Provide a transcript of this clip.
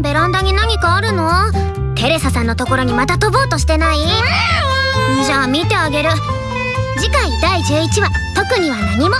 ベランダに何かあるの？テレサさんのところにまた飛ぼうとしてない？じゃあ見てあげる。次回第11話特には何も。